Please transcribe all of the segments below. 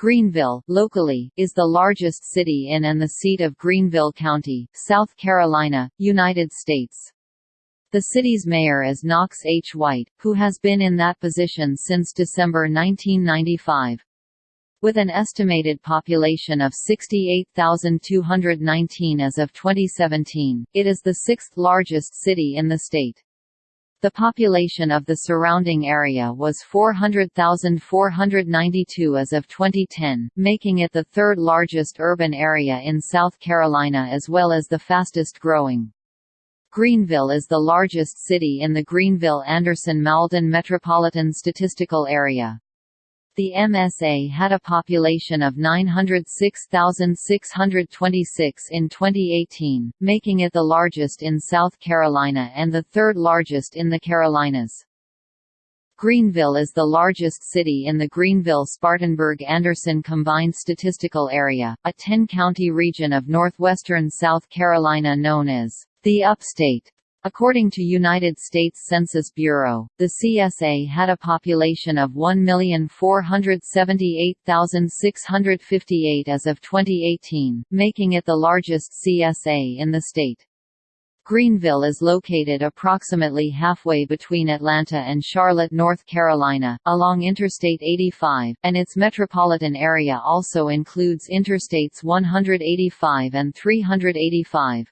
Greenville, locally, is the largest city in and the seat of Greenville County, South Carolina, United States. The city's mayor is Knox H. White, who has been in that position since December 1995. With an estimated population of 68,219 as of 2017, it is the sixth largest city in the state. The population of the surrounding area was 400,492 as of 2010, making it the third largest urban area in South Carolina as well as the fastest growing. Greenville is the largest city in the Greenville-Anderson-Mauldin Metropolitan Statistical Area. The MSA had a population of 906,626 in 2018, making it the largest in South Carolina and the third largest in the Carolinas. Greenville is the largest city in the Greenville-Spartanburg-Anderson Combined Statistical Area, a 10-county region of northwestern South Carolina known as the Upstate. According to United States Census Bureau, the CSA had a population of 1,478,658 as of 2018, making it the largest CSA in the state. Greenville is located approximately halfway between Atlanta and Charlotte, North Carolina, along Interstate 85, and its metropolitan area also includes Interstates 185 and 385.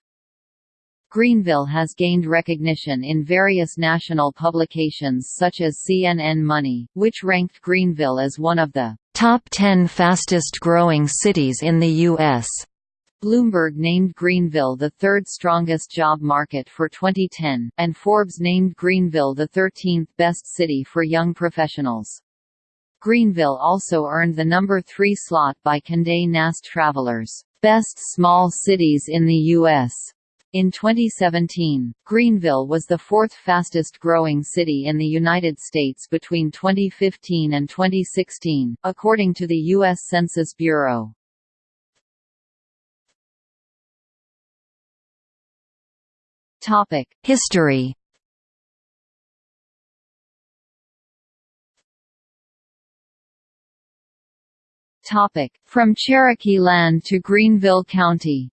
Greenville has gained recognition in various national publications such as CNN Money, which ranked Greenville as one of the top 10 fastest growing cities in the U.S. Bloomberg named Greenville the third strongest job market for 2010, and Forbes named Greenville the 13th best city for young professionals. Greenville also earned the number 3 slot by Condé Nast Travelers, Best Small Cities in the U.S. In 2017, Greenville was the fourth fastest growing city in the United States between 2015 and 2016, according to the U.S. Census Bureau. History From Cherokee land to Greenville County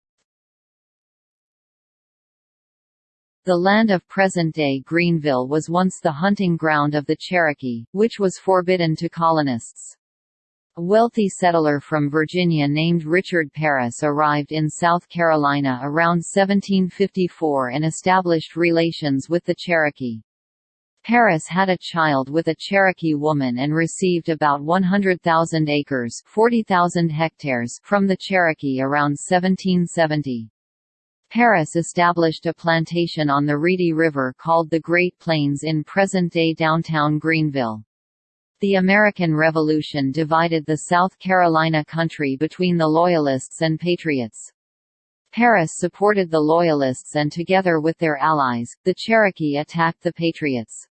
The land of present-day Greenville was once the hunting ground of the Cherokee, which was forbidden to colonists. A wealthy settler from Virginia named Richard Pearis arrived in South Carolina around 1754 and established relations with the Cherokee. Pearis had a child with a Cherokee woman and received about 100,000 acres 40,000 hectares from the Cherokee around 1770. Pearis established a plantation on the Reedy River called the Great Plains in present-day downtown Greenville. The American Revolution divided the South Carolina country between the Loyalists and Patriots. Pearis supported the Loyalists and together with their allies, the Cherokee attacked the Patriots.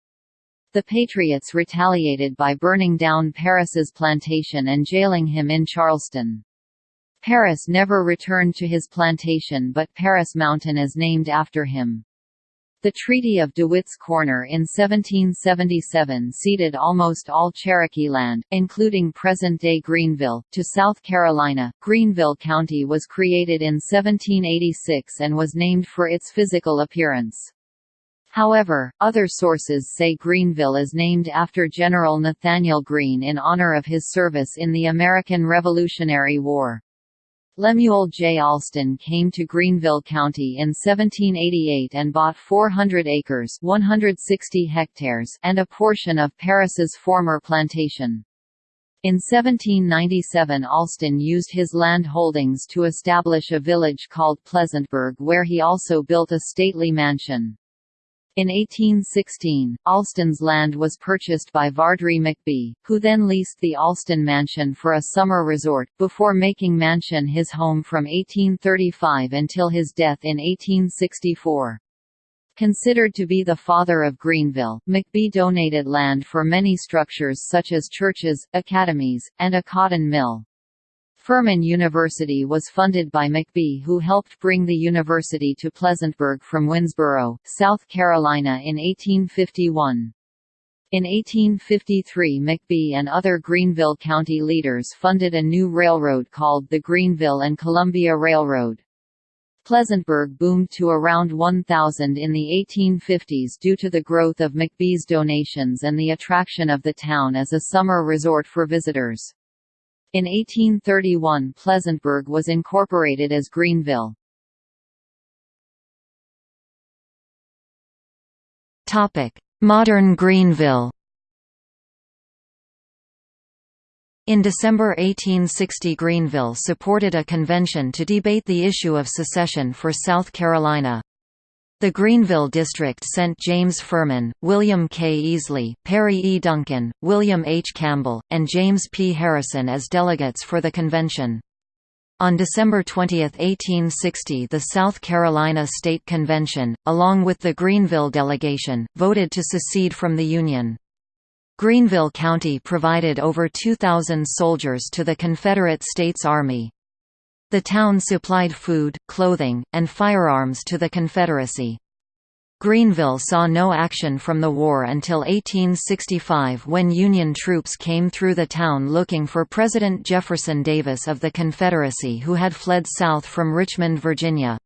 The Patriots retaliated by burning down Pearis's plantation and jailing him in Charleston. Pearis never returned to his plantation but Paris Mountain is named after him. The Treaty of DeWitt's Corner in 1777 ceded almost all Cherokee land, including present-day Greenville, to South Carolina. Greenville County was created in 1786 and was named for its physical appearance. However, other sources say Greenville is named after General Nathanael Greene in honor of his service in the American Revolutionary War. Lemuel J. Alston came to Greenville County in 1788 and bought 400 acres 160 hectares and a portion of Pearis's former plantation. In 1797 Alston used his land holdings to establish a village called Pleasantburg where he also built a stately mansion. In 1816, Alston's land was purchased by Vardry McBee, who then leased the Alston Mansion for a summer resort, before making Mansion his home from 1835 until his death in 1864. Considered to be the father of Greenville, McBee donated land for many structures such as churches, academies, and a cotton mill. Furman University was funded by McBee who helped bring the university to Pleasantburg from Winnsboro, South Carolina in 1851. In 1853 McBee and other Greenville County leaders funded a new railroad called the Greenville and Columbia Railroad. Pleasantburg boomed to around 1,000 in the 1850s due to the growth of McBee's donations and the attraction of the town as a summer resort for visitors. In 1831 Pleasantburg was incorporated as Greenville. Modern Greenville In December 1860 Greenville supported a convention to debate the issue of secession for South Carolina. The Greenville district sent James Furman, William K. Easley, Perry E. Duncan, William H. Campbell, and James P. Harrison as delegates for the convention. On December 20, 1860 the South Carolina State Convention, along with the Greenville delegation, voted to secede from the Union. Greenville County provided over 2,000 soldiers to the Confederate States Army. The town supplied food, clothing, and firearms to the Confederacy. Greenville saw no action from the war until 1865 when Union troops came through the town looking for President Jefferson Davis of the Confederacy who had fled south from Richmond, Virginia.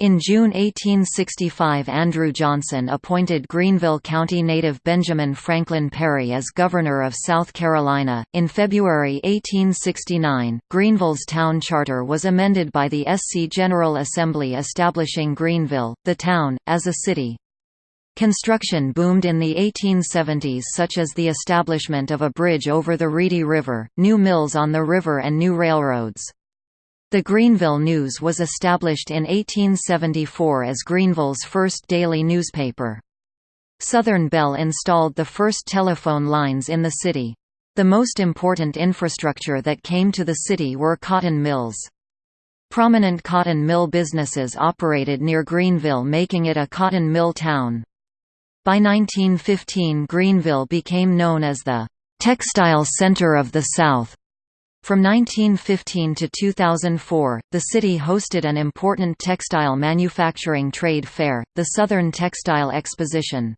In June 1865 Andrew Johnson appointed Greenville County native Benjamin Franklin Perry as Governor of South Carolina. In February 1869, Greenville's town charter was amended by the SC General Assembly establishing Greenville, the town, as a city. Construction boomed in the 1870s such as the establishment of a bridge over the Reedy River, new mills on the river and new railroads. The Greenville News was established in 1874 as Greenville's first daily newspaper. Southern Bell installed the first telephone lines in the city. The most important infrastructure that came to the city were cotton mills. Prominent cotton mill businesses operated near Greenville making it a cotton mill town. By 1915 Greenville became known as the "'Textile Center of the South' From 1915 to 2004, the city hosted an important textile manufacturing trade fair, the Southern Textile Exposition.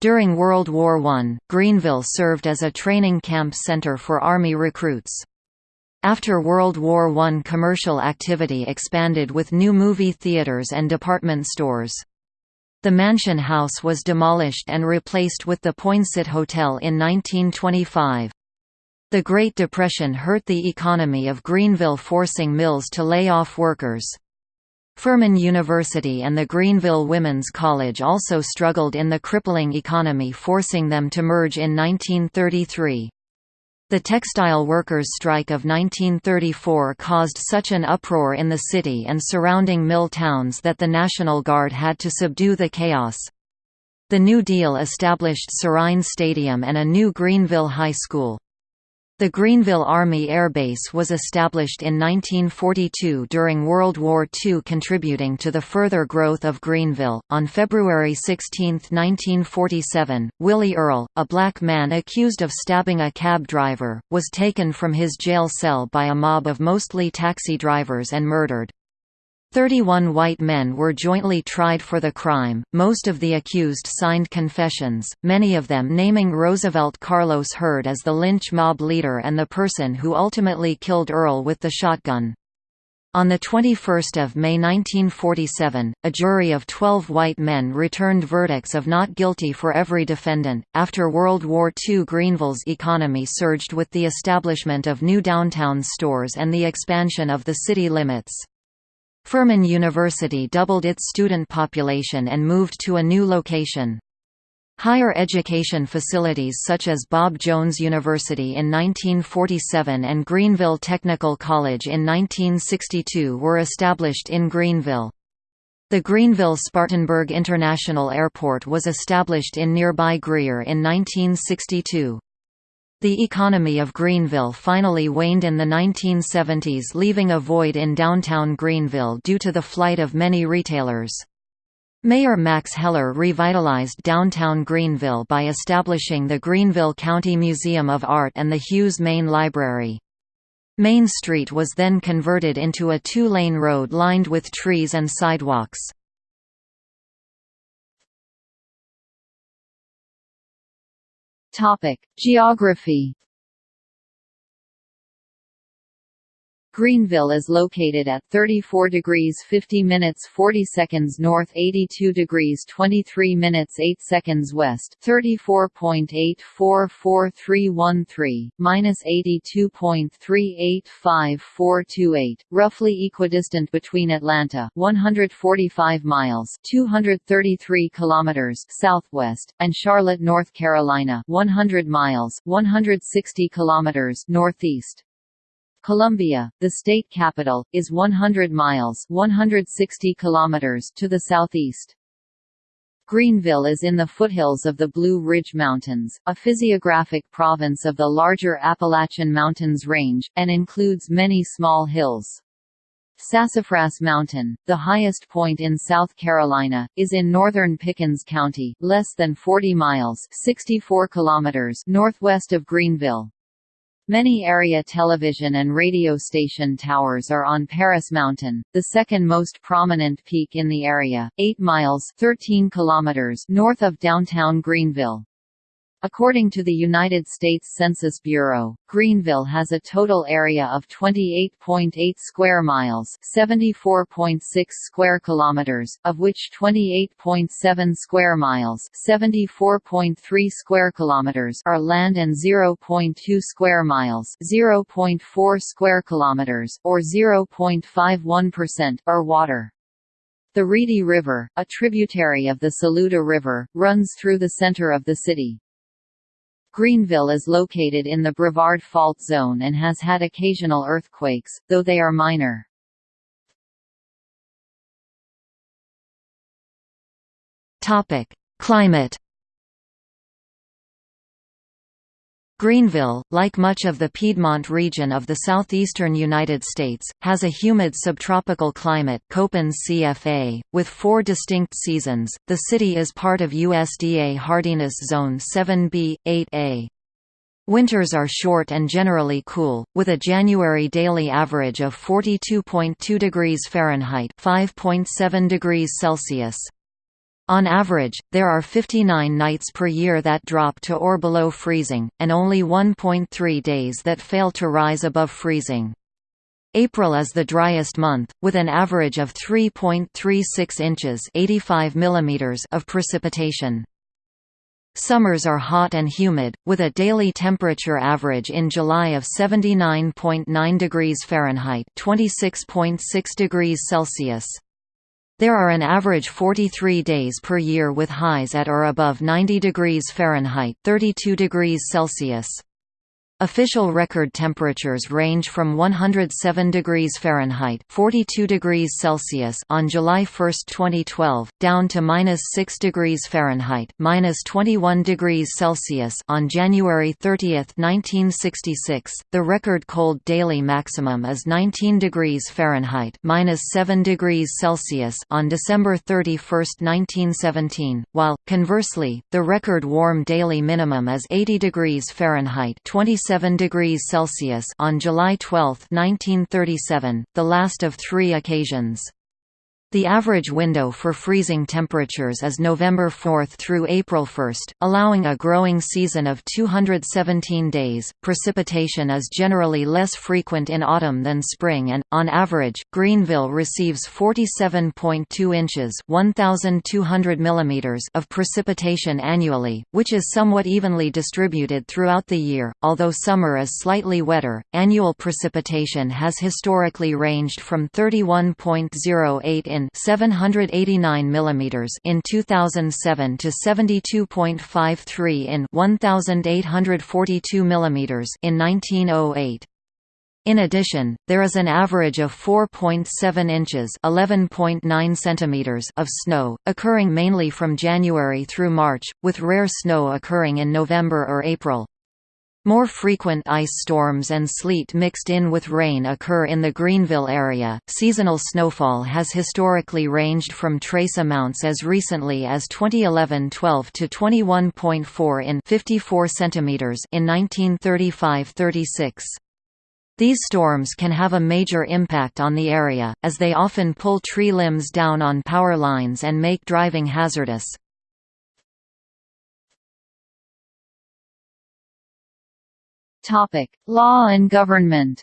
During World War I, Greenville served as a training camp center for Army recruits. After World War I commercial activity expanded with new movie theaters and department stores. The Mansion House was demolished and replaced with the Poinsett Hotel in 1925. The Great Depression hurt the economy of Greenville forcing mills to lay off workers. Furman University and the Greenville Women's College also struggled in the crippling economy forcing them to merge in 1933. The textile workers' strike of 1934 caused such an uproar in the city and surrounding mill towns that the National Guard had to subdue the chaos. The New Deal established Sirrine Stadium and a new Greenville High School. The Greenville Army Air Base was established in 1942 during World War II, contributing to the further growth of Greenville. On February 16, 1947, Willie Earle, a black man accused of stabbing a cab driver, was taken from his jail cell by a mob of mostly taxi drivers and murdered. Thirty-one white men were jointly tried for the crime, most of the accused signed confessions, many of them naming Roosevelt Carlos Hurd as the lynch mob leader and the person who ultimately killed Earle with the shotgun. On 21 May 1947, a jury of 12 white men returned verdicts of not guilty for every defendant. After World War II, Greenville's economy surged with the establishment of new downtown stores and the expansion of the city limits. Furman University doubled its student population and moved to a new location. Higher education facilities such as Bob Jones University in 1947 and Greenville Technical College in 1962 were established in Greenville. The Greenville-Spartanburg International Airport was established in nearby Greer in 1962. The economy of Greenville finally waned in the 1970s leaving a void in downtown Greenville due to the flight of many retailers. Mayor Max Heller revitalized downtown Greenville by establishing the Greenville County Museum of Art and the Hughes Main Library. Main Street was then converted into a two-lane road lined with trees and sidewalks. Topic: Geography Greenville is located at 34 degrees 50 minutes 40 seconds north 82 degrees 23 minutes 8 seconds west 34.844313, minus 82.385428, roughly equidistant between Atlanta 145 miles 233 kilometers southwest, and Charlotte, North Carolina 100 miles 160 kilometers northeast. Columbia, the state capital, is 100 miles 160 kilometers to the southeast. Greenville is in the foothills of the Blue Ridge Mountains, a physiographic province of the larger Appalachian Mountains range, and includes many small hills. Sassafras Mountain, the highest point in South Carolina, is in northern Pickens County, less than 40 miles 64 kilometers northwest of Greenville. Many area television and radio station towers are on Paris Mountain, the second most prominent peak in the area, 8 miles 13 kilometers north of downtown Greenville. According to the United States Census Bureau, Greenville has a total area of 28.8 square miles, 74.6 square kilometers, of which 28.7 square miles, 74.3 square kilometers are land and 0.2 square miles, 0.4 square kilometers or 0.51% are water. The Reedy River, a tributary of the Saluda River, runs through the center of the city. Greenville is located in the Brevard Fault Zone and has had occasional earthquakes, though they are minor. Climate Greenville, like much of the Piedmont region of the southeastern United States, has a humid subtropical climate Köppen CFA, with four distinct seasons. The city is part of USDA hardiness zone 7B, 8A. Winters are short and generally cool, with a January daily average of 42.2 degrees Fahrenheit (5.7 degrees Celsius). On average, there are 59 nights per year that drop to or below freezing, and only 1.3 days that fail to rise above freezing. April is the driest month, with an average of 3.36 inches 85 millimeters of precipitation. Summers are hot and humid, with a daily temperature average in July of 79.9 degrees Fahrenheit 26.6 degrees Celsius. There are an average 43 days per year with highs at or above 90 degrees Fahrenheit 32 degrees Celsius. Official record temperatures range from 107 degrees Fahrenheit (42 degrees Celsius) on July 1, 2012, down to minus 6 degrees Fahrenheit 21 degrees Celsius) on January 30, 1966. The record cold daily maximum is 19 degrees Fahrenheit 7 degrees Celsius) on December 31, 1917, while conversely, the record warm daily minimum is 80 degrees Fahrenheit (27 7 degrees Celsius on July 12, 1937, the last of three occasions. The average window for freezing temperatures is November 4 through April 1, allowing a growing season of 217 days. Precipitation is generally less frequent in autumn than spring and, on average, Greenville receives 47.2 inches (1,200 millimeters) of precipitation annually, which is somewhat evenly distributed throughout the year. Although summer is slightly wetter, annual precipitation has historically ranged from 31.08 in in 789 mm in 2007 to 72.53 in 1842 mm in 1908. In addition, there is an average of 4.7 inches (11.9 centimeters) of snow, occurring mainly from January through March, with rare snow occurring in November or April. More frequent ice storms and sleet mixed in with rain occur in the Greenville area. Seasonal snowfall has historically ranged from trace amounts as recently as 2011-12 to 21.4 in 54 centimeters in 1935-36. These storms can have a major impact on the area, as they often pull tree limbs down on power lines and make driving hazardous. Topic: Law and government.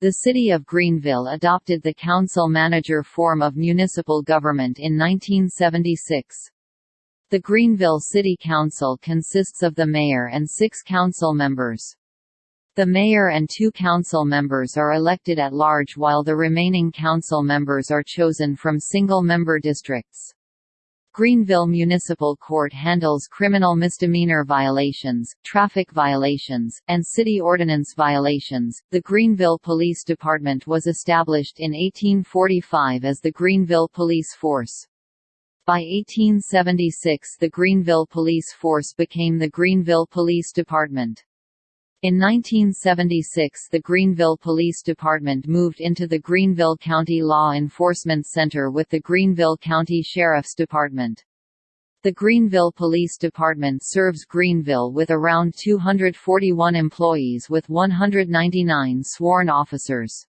The city of Greenville adopted the council-manager form of municipal government in 1976. The Greenville City Council consists of the mayor and six council members. The mayor and two council members are elected at large while the remaining council members are chosen from single-member districts. Greenville Municipal Court handles criminal misdemeanor violations, traffic violations, and city ordinance violations. The Greenville Police Department was established in 1845 as the Greenville Police Force. By 1876 the Greenville Police Force became the Greenville Police Department. In 1976 the Greenville Police Department moved into the Greenville County Law Enforcement Center with the Greenville County Sheriff's Department. The Greenville Police Department serves Greenville with around 241 employees with 199 sworn officers.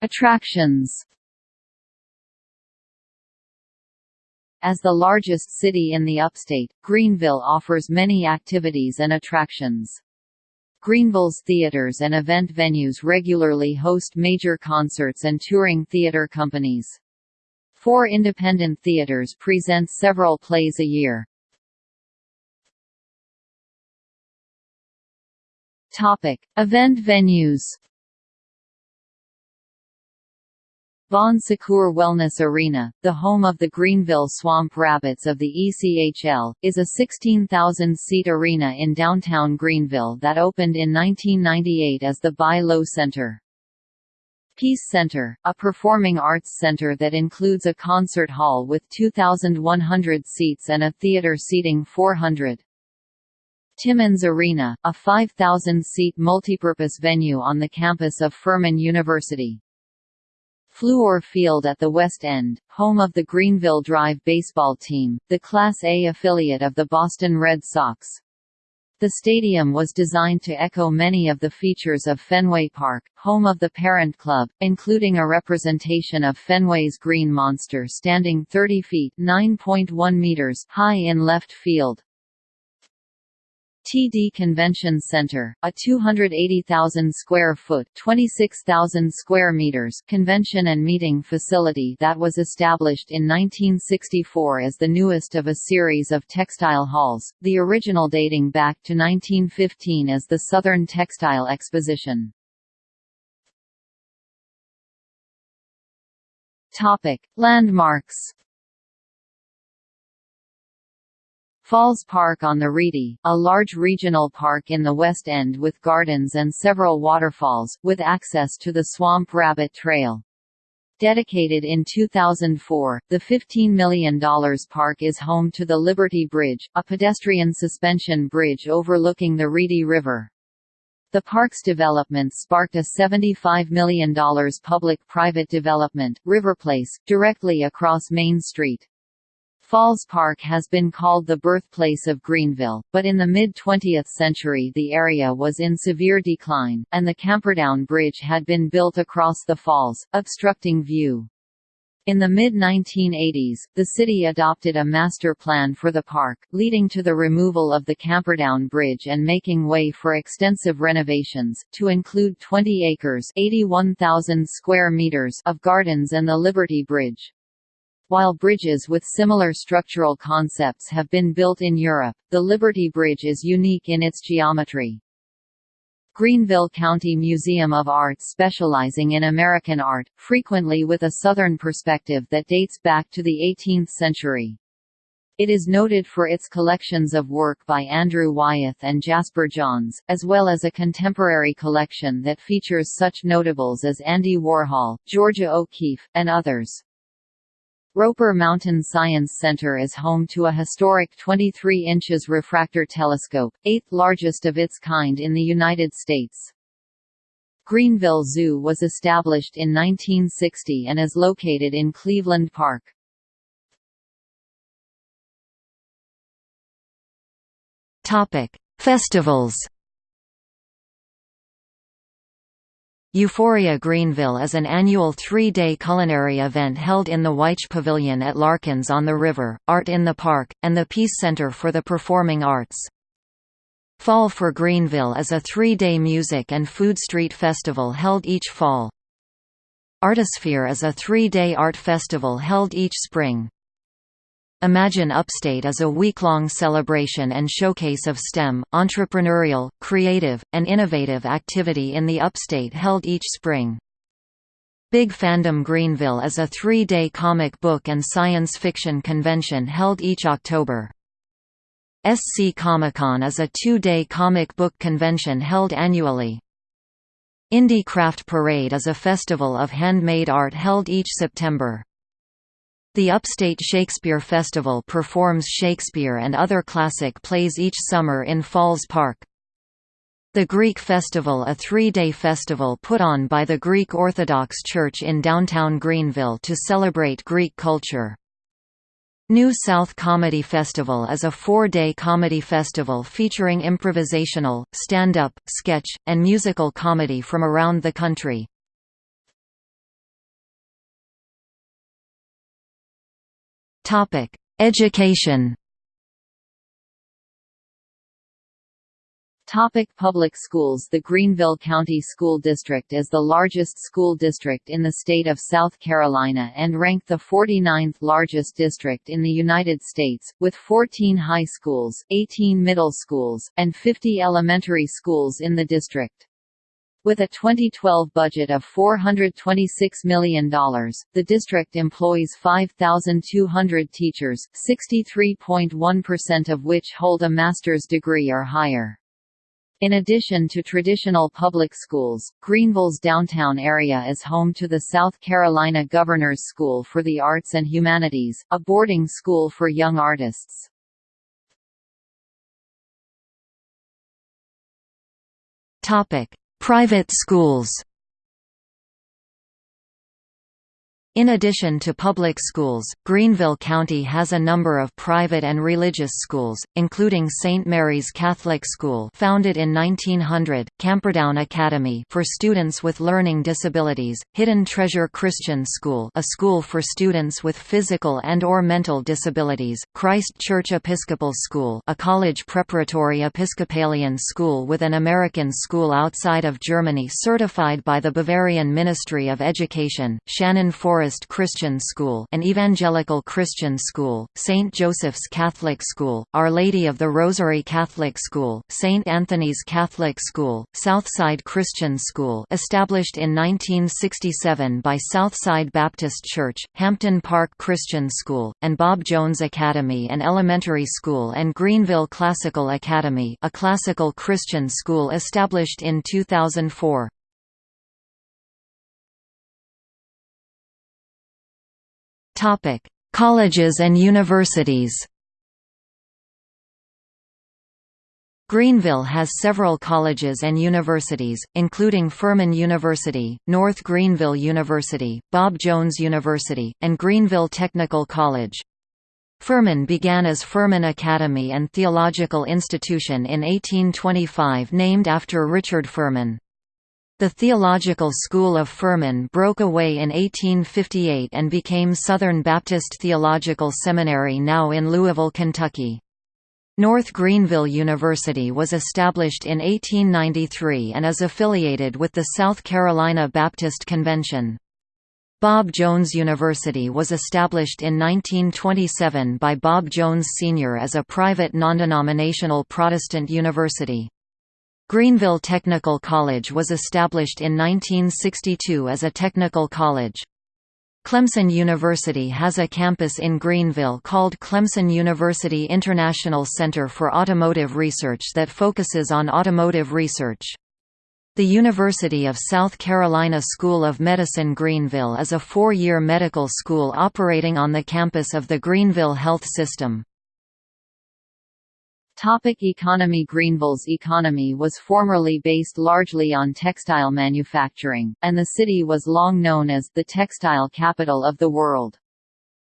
Attractions As the largest city in the upstate, Greenville offers many activities and attractions. Greenville's theaters and event venues regularly host major concerts and touring theater companies. Four independent theaters present several plays a year. Topic: Event venues. Bon Secours Wellness Arena, the home of the Greenville Swamp Rabbits of the ECHL, is a 16,000-seat arena in downtown Greenville that opened in 1998 as the BI-LO Center. Peace Center, a performing arts center that includes a concert hall with 2,100 seats and a theater seating 400. Timmons Arena, a 5,000-seat multipurpose venue on the campus of Furman University. Fluor Field at the West End, home of the Greenville Drive baseball team, the Class A affiliate of the Boston Red Sox. The stadium was designed to echo many of the features of Fenway Park, home of the parent club, including a representation of Fenway's Green Monster standing 30 feet (9.1 meters) high in left field. TD Convention Center, a 280,000 square foot (26,000 square meters) convention and meeting facility that was established in 1964 as the newest of a series of textile halls, the original dating back to 1915 as the Southern Textile Exposition. Topic: Landmarks Falls Park on the Reedy, a large regional park in the West End with gardens and several waterfalls, with access to the Swamp Rabbit Trail. Dedicated in 2004, the $15 million park is home to the Liberty Bridge, a pedestrian suspension bridge overlooking the Reedy River. The park's development sparked a $75 million public-private development, Riverplace, directly across Main Street. Falls Park has been called the birthplace of Greenville, but in the mid-20th century the area was in severe decline, and the Camperdown Bridge had been built across the falls, obstructing view. In the mid-1980s, the city adopted a master plan for the park, leading to the removal of the Camperdown Bridge and making way for extensive renovations, to include 20 acres 81,000 square meters of gardens and the Liberty Bridge. While bridges with similar structural concepts have been built in Europe, the Liberty Bridge is unique in its geometry. Greenville County Museum of Art specializing in American art, frequently with a Southern perspective that dates back to the 18th century. It is noted for its collections of work by Andrew Wyeth and Jasper Johns, as well as a contemporary collection that features such notables as Andy Warhol, Georgia O'Keeffe, and others. Roper Mountain Science Center is home to a historic 23 inches refractor telescope, eighth largest of its kind in the United States. Greenville Zoo was established in 1960 and is located in Cleveland Park. Festivals Euphoria Greenville is an annual three-day culinary event held in the Wyche Pavilion at Larkins on the River, Art in the Park, and the Peace Center for the Performing Arts. Fall for Greenville is a three-day music and food street festival held each fall. Artisphere is a three-day art festival held each spring. Imagine Upstate is a week-long celebration and showcase of STEM, entrepreneurial, creative, and innovative activity in the Upstate held each spring. Big Fandom Greenville is a three-day comic book and science fiction convention held each October. SC Comic-Con is a two-day comic book convention held annually. Indie Craft Parade is a festival of handmade art held each September. The Upstate Shakespeare Festival performs Shakespeare and other classic plays each summer in Falls Park. The Greek Festival a three-day festival put on by the Greek Orthodox Church in downtown Greenville to celebrate Greek culture. New South Comedy Festival is a four-day comedy festival featuring improvisational, stand-up, sketch, and musical comedy from around the country. Topic: Education. Topic public schools The Greenville County School District is the largest school district in the state of South Carolina and ranked the 49th largest district in the United States, with 14 high schools, 18 middle schools, and 50 elementary schools in the district. With a 2012 budget of $426 million, the district employs 5,200 teachers, 63.1% of which hold a master's degree or higher. In addition to traditional public schools, Greenville's downtown area is home to the South Carolina Governor's School for the Arts and Humanities, a boarding school for young artists. Topic: Private schools In addition to public schools, Greenville County has a number of private and religious schools, including St. Mary's Catholic School founded in 1900, Camperdown Academy for students with learning disabilities, Hidden Treasure Christian School a school for students with physical and or mental disabilities, Christ Church Episcopal School a college preparatory Episcopalian school with an American school outside of Germany certified by the Bavarian Ministry of Education, Shannon Forest Forest Christian School an evangelical Christian school, St. Joseph's Catholic School, Our Lady of the Rosary Catholic School, St. Anthony's Catholic School, Southside Christian School established in 1967 by Southside Baptist Church, Hampton Park Christian School, and Bob Jones Academy and Elementary School and Greenville Classical Academy a classical Christian school established in 2004. Topic: Colleges and universities. Greenville has several colleges and universities, including Furman University, North Greenville University, Bob Jones University, and Greenville Technical College. Furman began as Furman Academy and Theological Institution in 1825 named after Richard Furman. The Theological School of Furman broke away in 1858 and became Southern Baptist Theological Seminary now in Louisville, Kentucky. North Greenville University was established in 1893 and is affiliated with the South Carolina Baptist Convention. Bob Jones University was established in 1927 by Bob Jones Sr. as a private non-denominational Protestant university. Greenville Technical College was established in 1962 as a technical college. Clemson University has a campus in Greenville called Clemson University International Center for Automotive Research that focuses on automotive research. The University of South Carolina School of Medicine Greenville is a four-year medical school operating on the campus of the Greenville Health System. Topic economy Greenville's economy was formerly based largely on textile manufacturing, and the city was long known as the textile capital of the world.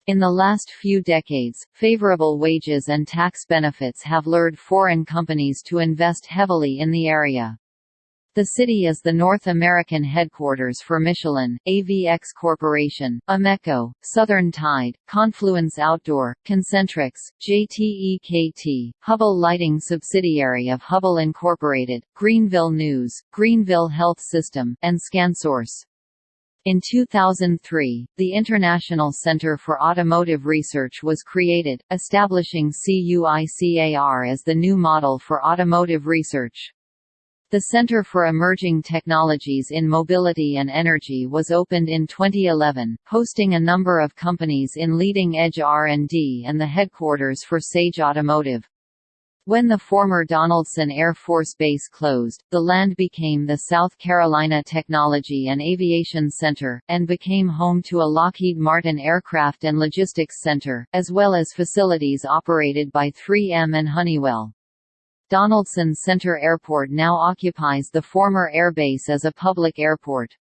In the last few decades, favorable wages and tax benefits have lured foreign companies to invest heavily in the area. The city is the North American headquarters for Michelin, AVX Corporation, Ameco, Southern Tide, Confluence Outdoor, Concentrix, JTEKT, Hubbell Lighting subsidiary of Hubbell Incorporated, Greenville News, Greenville Health System, and ScanSource. In 2003, the International Center for Automotive Research was created, establishing CUICAR as the new model for automotive research. The Center for Emerging Technologies in Mobility and Energy was opened in 2011, hosting a number of companies in leading-edge R&D and the headquarters for Sage Automotive. When the former Donaldson Air Force Base closed, the land became the South Carolina Technology and Aviation Center, and became home to a Lockheed Martin Aircraft and Logistics Center, as well as facilities operated by 3M and Honeywell. Donaldson Center Airport now occupies the former airbase as a public airport.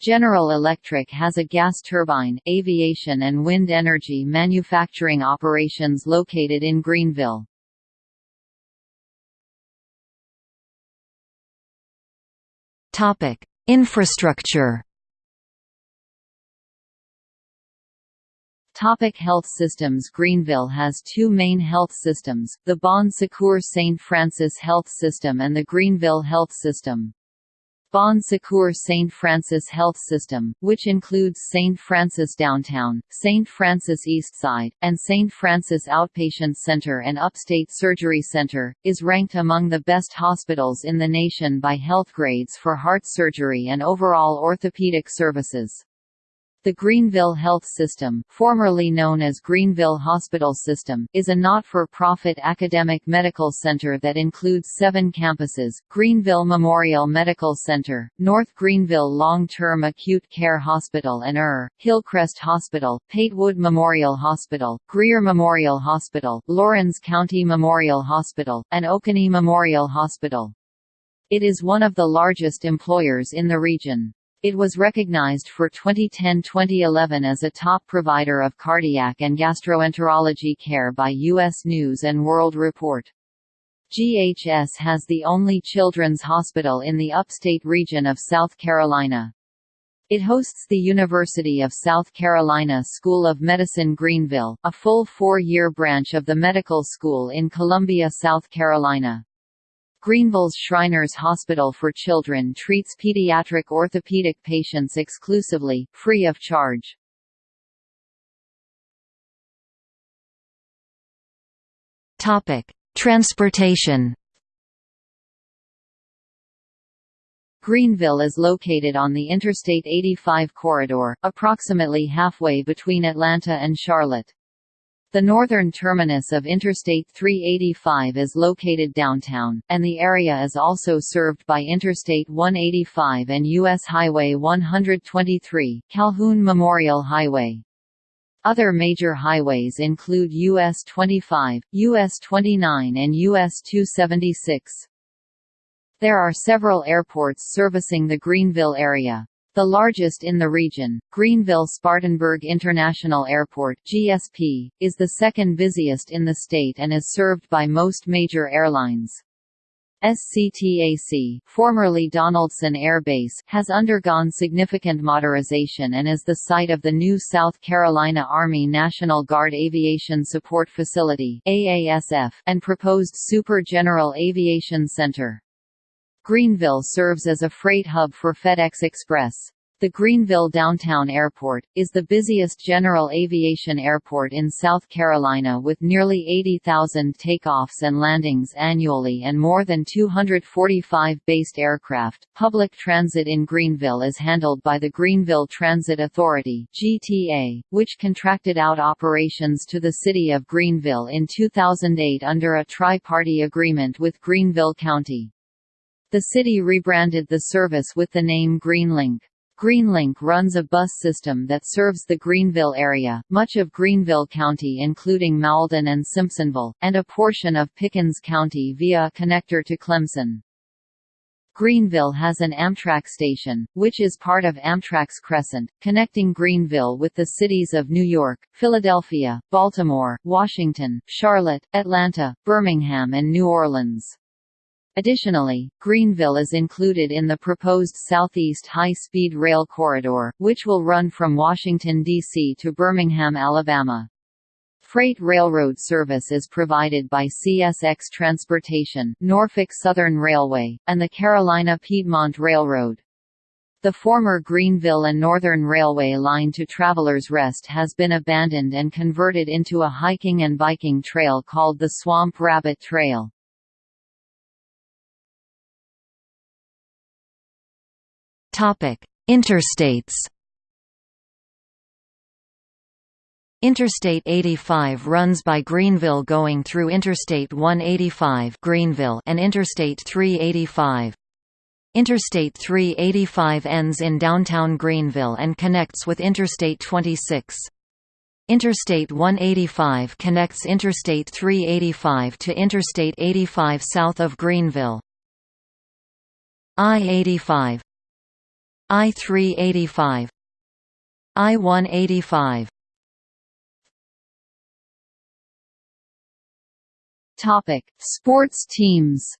General Electric has a gas turbine, aviation and wind energy manufacturing operations located in Greenville. Infrastructure Topic health systems Greenville has two main health systems, the Bon Secours St. Francis Health System and the Greenville Health System. Bon Secours St. Francis Health System, which includes St. Francis Downtown, St. Francis Eastside, and St. Francis Outpatient Center and Upstate Surgery Center, is ranked among the best hospitals in the nation by Healthgrades for heart surgery and overall orthopedic services. The Greenville Health System, formerly known as Greenville Hospital System, is a not-for-profit academic medical center that includes seven campuses, Greenville Memorial Medical Center, North Greenville Long-Term Acute Care Hospital and ER, Hillcrest Hospital, Patewood Memorial Hospital, Greer Memorial Hospital, Laurens County Memorial Hospital, and Oconee Memorial Hospital. It is one of the largest employers in the region. It was recognized for 2010-2011 as a top provider of cardiac and gastroenterology care by U.S. News & World Report. GHS has the only children's hospital in the upstate region of South Carolina. It hosts the University of South Carolina School of Medicine Greenville, a full four-year branch of the medical school in Columbia, South Carolina. Greenville's Shriners Hospital for Children treats pediatric orthopedic patients exclusively, free of charge. Topic: Transportation. Greenville is located on the Interstate 85 corridor, approximately halfway between Atlanta and Charlotte. The northern terminus of Interstate 385 is located downtown, and the area is also served by Interstate 185 and U.S. Highway 123, Calhoun Memorial Highway. Other major highways include US 25, US 29 and US 276. There are several airports servicing the Greenville area. The largest in the region, Greenville-Spartanburg International Airport (GSP), is the second busiest in the state and is served by most major airlines. SCTAC, formerly Donaldson Air Base, has undergone significant modernization and is the site of the new South Carolina Army National Guard Aviation Support Facility (AASF) and proposed Super General Aviation Center. Greenville serves as a freight hub for FedEx Express. The Greenville Downtown Airport, is the busiest general aviation airport in South Carolina with nearly 80,000 takeoffs and landings annually and more than 245 based aircraft. Public transit in Greenville is handled by the Greenville Transit Authority (GTA), which contracted out operations to the city of Greenville in 2008 under a tri-party agreement with Greenville County. The city rebranded the service with the name Greenlink. Greenlink runs a bus system that serves the Greenville area, much of Greenville County including Mauldin and Simpsonville, and a portion of Pickens County via a connector to Clemson. Greenville has an Amtrak station, which is part of Amtrak's Crescent, connecting Greenville with the cities of New York, Philadelphia, Baltimore, Washington, Charlotte, Atlanta, Birmingham and New Orleans. Additionally, Greenville is included in the proposed Southeast High-Speed Rail Corridor, which will run from Washington, D.C. to Birmingham, Alabama. Freight railroad service is provided by CSX Transportation, Norfolk Southern Railway, and the Carolina Piedmont Railroad. The former Greenville and Northern Railway line to Travelers Rest has been abandoned and converted into a hiking and biking trail called the Swamp Rabbit Trail. Interstates Interstate 85 runs by Greenville going through Interstate 185 Greenville and Interstate 385. Interstate 385 ends in downtown Greenville and connects with Interstate 26. Interstate 185 connects Interstate 385 to Interstate 85 south of Greenville. I-85 I-385 I-185 Topic: Sports teams.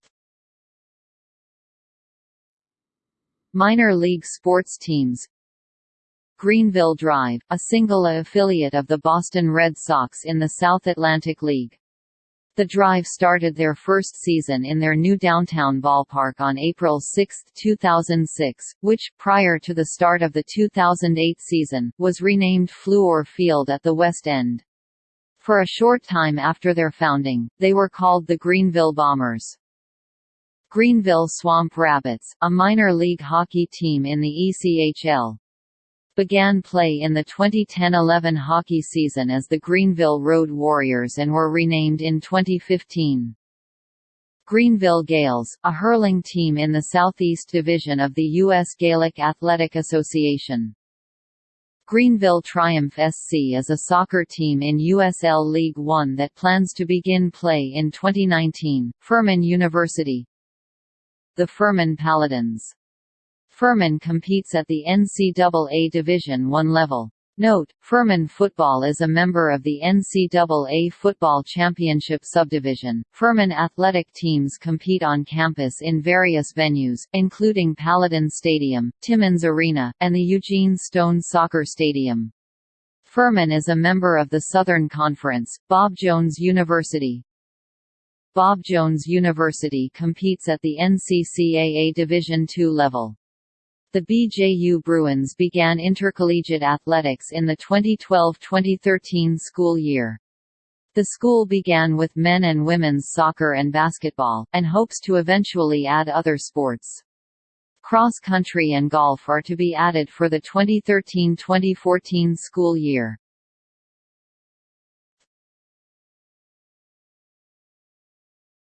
Minor league sports teams. Greenville Drive, a single affiliate of the Boston Red Sox in the South Atlantic League. The Drive started their first season in their new downtown ballpark on April 6, 2006, which, prior to the start of the 2008 season, was renamed Fluor Field at the West End. For a short time after their founding, they were called the Greenville Bombers. Greenville Swamp Rabbits, a minor league hockey team in the ECHL, began play in the 2010–11 hockey season as the Greenville Road Warriors and were renamed in 2015. Greenville Gaels, a hurling team in the Southeast Division of the U.S. Gaelic Athletic Association. Greenville Triumph SC is a soccer team in USL League One that plans to begin play in 2019. Furman University The Furman Paladins Furman competes at the NCAA Division I level. Note, Furman football is a member of the NCAA Football Championship subdivision. Furman athletic teams compete on campus in various venues, including Paladin Stadium, Timmons Arena, and the Eugene Stone Soccer Stadium. Furman is a member of the Southern Conference. Bob Jones University, Bob Jones University competes at the NCCAA Division II level. The BJU Bruins began intercollegiate athletics in the 2012–2013 school year. The school began with men and women's soccer and basketball, and hopes to eventually add other sports. Cross country and golf are to be added for the 2013–2014 school year.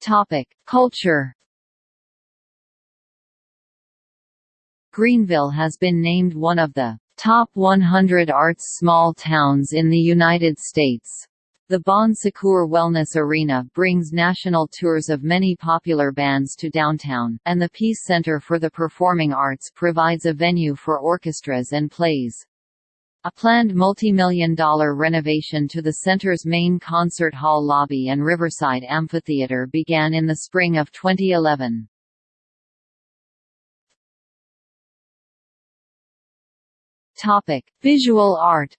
Topic: Culture Greenville has been named one of the top 100 arts small towns in the United States. The Bon Secours Wellness Arena brings national tours of many popular bands to downtown, and the Peace Center for the Performing Arts provides a venue for orchestras and plays. A planned multi-million dollar renovation to the center's main concert hall lobby and Riverside Amphitheater began in the spring of 2011. Topic: Visual art.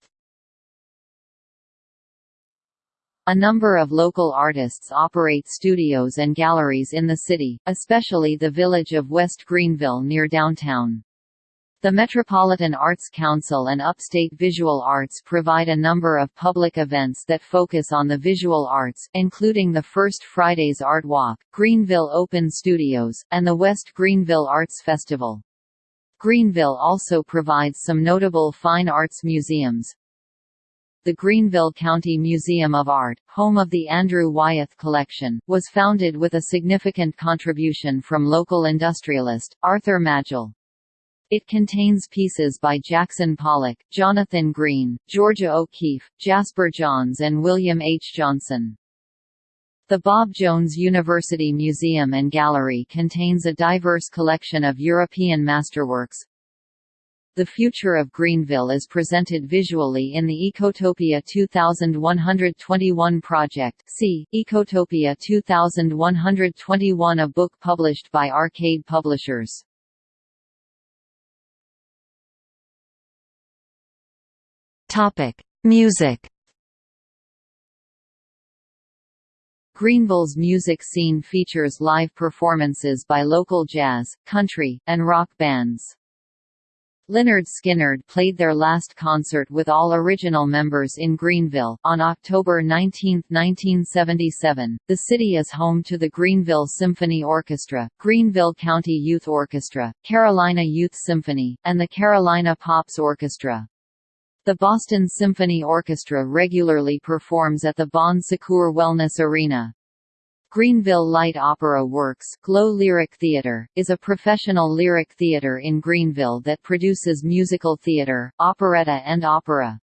A number of local artists operate studios and galleries in the city, especially the village of West Greenville near downtown. The Metropolitan Arts Council and Upstate Visual Arts provide a number of public events that focus on the visual arts, including the First Fridays Art Walk, Greenville Open Studios, and the West Greenville Arts Festival. Greenville also provides some notable fine arts museums. The Greenville County Museum of Art, home of the Andrew Wyeth Collection, was founded with a significant contribution from local industrialist, Arthur Magill. It contains pieces by Jackson Pollock, Jonathan Green, Georgia O'Keeffe, Jasper Johns and William H. Johnson. The Bob Jones University Museum and Gallery contains a diverse collection of European masterworks. The future of Greenville is presented visually in the Ecotopia 2121 project see, Ecotopia 2121 a book published by Arcade Publishers. Music Greenville's music scene features live performances by local jazz, country, and rock bands. Lynyrd Skynyrd played their last concert with all original members in Greenville, on October 19, 1977. The city is home to the Greenville Symphony Orchestra, Greenville County Youth Orchestra, Carolina Youth Symphony, and the Carolina Pops Orchestra. The Boston Symphony Orchestra regularly performs at the Bon Secours Wellness Arena. Greenville Light Opera Works Glow Lyric Theatre, is a professional lyric theatre in Greenville that produces musical theatre, operetta and opera.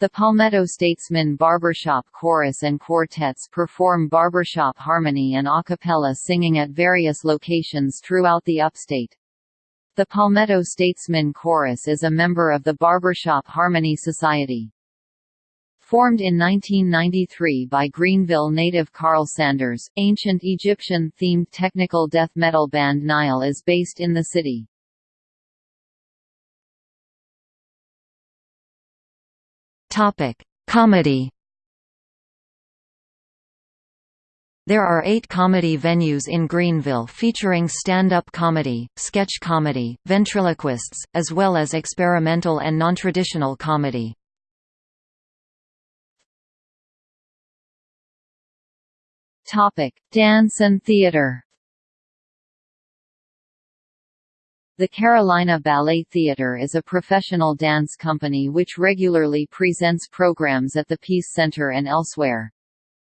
The Palmetto Statesman Barbershop Chorus and Quartets perform barbershop harmony and a cappella singing at various locations throughout the upstate. The Palmetto Statesman Chorus is a member of the Barbershop Harmony Society. Formed in 1993 by Greenville native Karl Sanders, ancient Egyptian-themed technical death metal band Nile is based in the city. Topic: Comedy. There are eight comedy venues in Greenville featuring stand-up comedy, sketch comedy, ventriloquists, as well as experimental and non-traditional comedy. Topic: Dance and theater. The Carolina Ballet Theatre is a professional dance company which regularly presents programs at the Peace Center and elsewhere.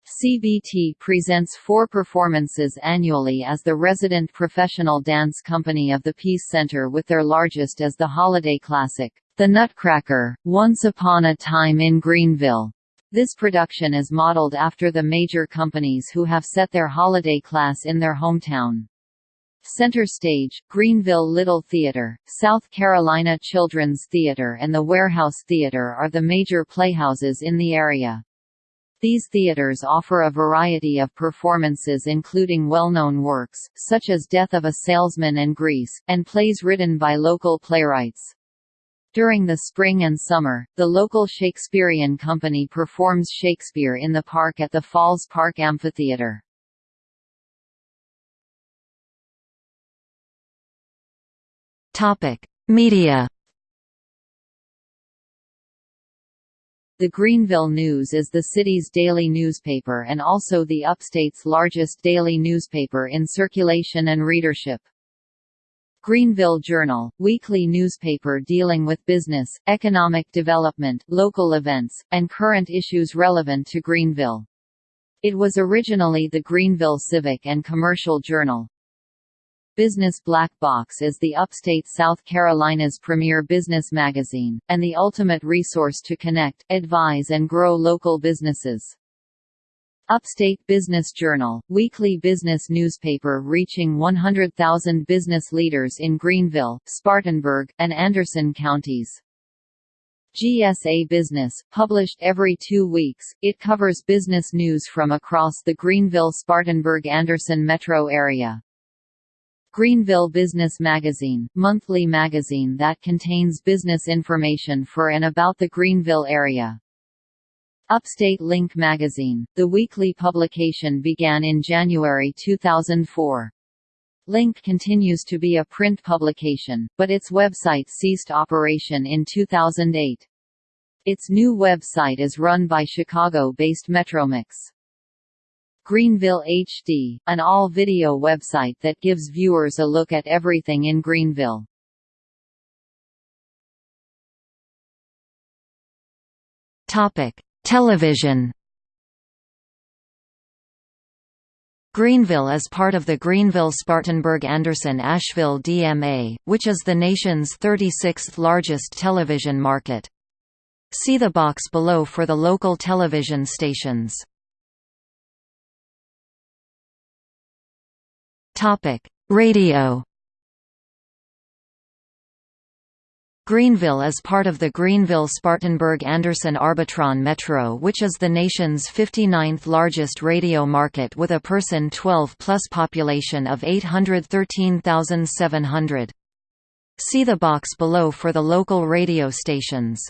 CBT presents four performances annually as the resident professional dance company of the Peace Center with their largest as the holiday classic, The Nutcracker, Once Upon a Time in Greenville. This production is modeled after the major companies who have set their holiday class in their hometown. Center Stage, Greenville Little Theater, South Carolina Children's Theater and the Warehouse Theater are the major playhouses in the area. These theaters offer a variety of performances including well-known works, such as Death of a Salesman and Grease, and plays written by local playwrights. During the spring and summer, the local Shakespearean Company performs Shakespeare in the park at the Falls Park Amphitheatre. Topic: Media. The Greenville News is the city's daily newspaper and also the upstate's largest daily newspaper in circulation and readership. Greenville Journal, weekly newspaper dealing with business, economic development, local events, and current issues relevant to Greenville. It was originally the Greenville Civic and Commercial Journal. Business Black Box is the upstate South Carolina's premier business magazine, and the ultimate resource to connect, advise and grow local businesses. Upstate Business Journal, weekly business newspaper reaching 100,000 business leaders in Greenville, Spartanburg, and Anderson counties. GSA Business, published every two weeks, it covers business news from across the Greenville-Spartanburg-Anderson metro area. Greenville Business Magazine, monthly magazine that contains business information for and about the Greenville area. Upstate Link magazine, the weekly publication began in January 2004. Link continues to be a print publication, but its website ceased operation in 2008. Its new website is run by Chicago-based Metromix. Greenville HD, an all-video website that gives viewers a look at everything in Greenville. Topic: Television Greenville is part of the Greenville-Spartanburg-Anderson-Asheville DMA, which is the nation's 36th largest television market. See the box below for the local television stations. Radio Greenville is part of the Greenville-Spartanburg-Anderson-Arbitron Metro which is the nation's 59th largest radio market with a person 12-plus population of 813,700. See the box below for the local radio stations.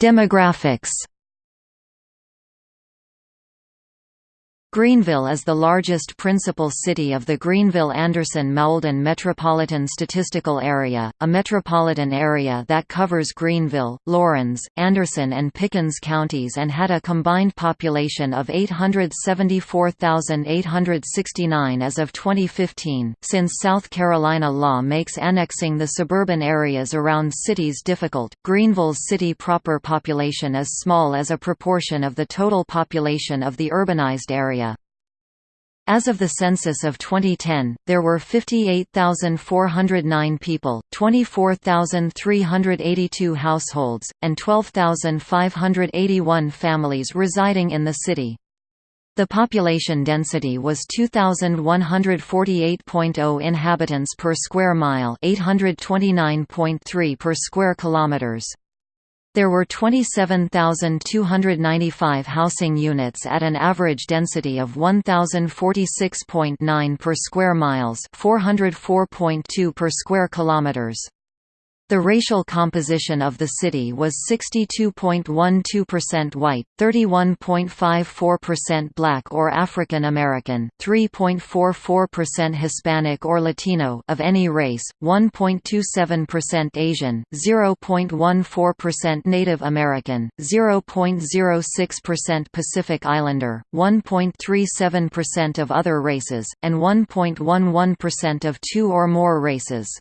Demographics Greenville is the largest principal city of the Greenville-Anderson-Mauldin Metropolitan Statistical Area, a metropolitan area that covers Greenville, Laurens, Anderson and Pickens counties and had a combined population of 874,869 as of 2015. Since South Carolina law makes annexing the suburban areas around cities difficult, Greenville's city proper population is small as a proportion of the total population of the urbanized area. As of the census of 2010, there were 58,409 people, 24,382 households, and 12,581 families residing in the city. The population density was 2148.0 inhabitants per square mile, 829.3 per square kilometers. There were 27,295 housing units at an average density of 1,046.9 per square miles, 404.2 per square kilometers. The racial composition of the city was 62.12% white, 31.54% black or African American, 3.44% Hispanic or Latino of any race, 1.27% Asian, 0.14% Native American, 0.06% Pacific Islander, 1.37% of other races, and 1.11% of two or more races.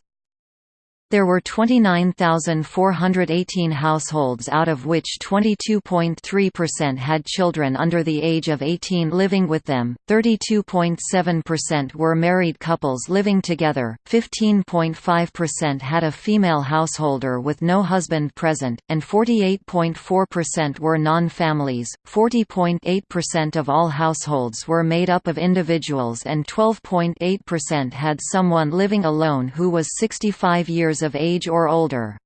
There were 29,418 households out of which 22.3% had children under the age of 18 living with them, 32.7% were married couples living together, 15.5% had a female householder with no husband present, and 48.4% were non-families. 40.8% of all households were made up of individuals and 12.8% had someone living alone who was 65 years of age or older.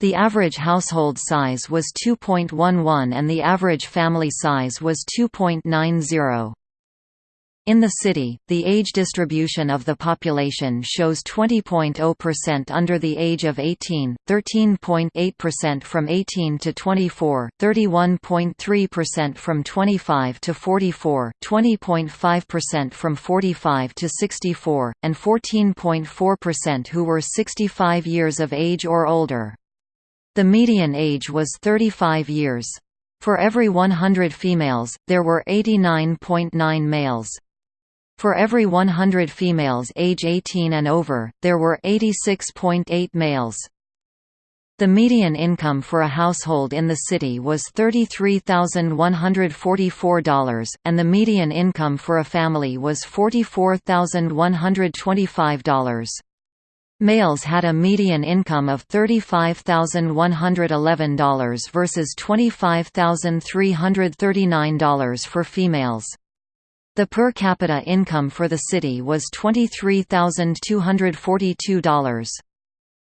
The average household size was 2.11 and the average family size was 2.90. In the city, the age distribution of the population shows 20.0% under the age of 18, 13.8% from 18 to 24, 31.3% from 25 to 44, 20.5% from 45 to 64, and 14.4% who were 65 years of age or older. The median age was 35 years. For every 100 females, there were 89.9 males. For every 100 females age 18 and over, there were 86.8 males. The median income for a household in the city was $33,144, and the median income for a family was $44,125. Males had a median income of $35,111 versus $25,339 for females. The per capita income for the city was $23,242.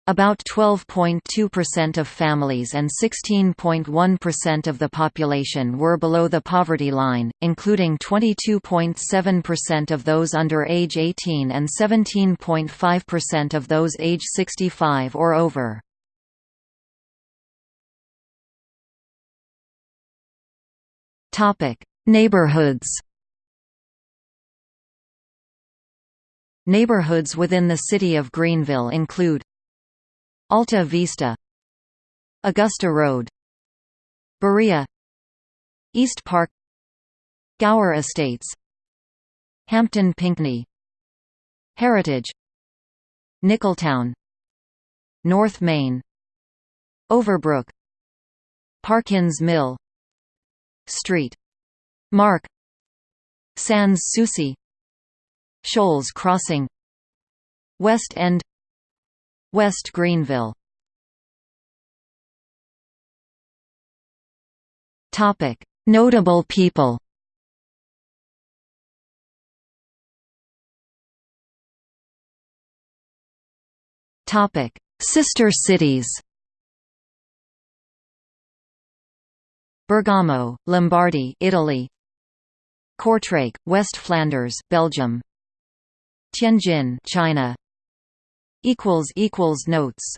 About 12.2% of families and 16.1% of the population were below the poverty line, including 22.7% of those under age 18 and 17.5% of those age 65 or over. Neighborhoods Neighborhoods within the city of Greenville include Alta Vista Augusta Road Berea East Park Gower Estates Hampton Pinckney Heritage Nicholtown North Main Overbrook Parkins Mill Street Mark Sans Souci Shoals Crossing West End West Greenville Topic Notable people Topic: Sister cities. Bergamo, Lombardy, Italy. Kortrijk, West Flanders, Belgium. Tianjin, China. equals equals notes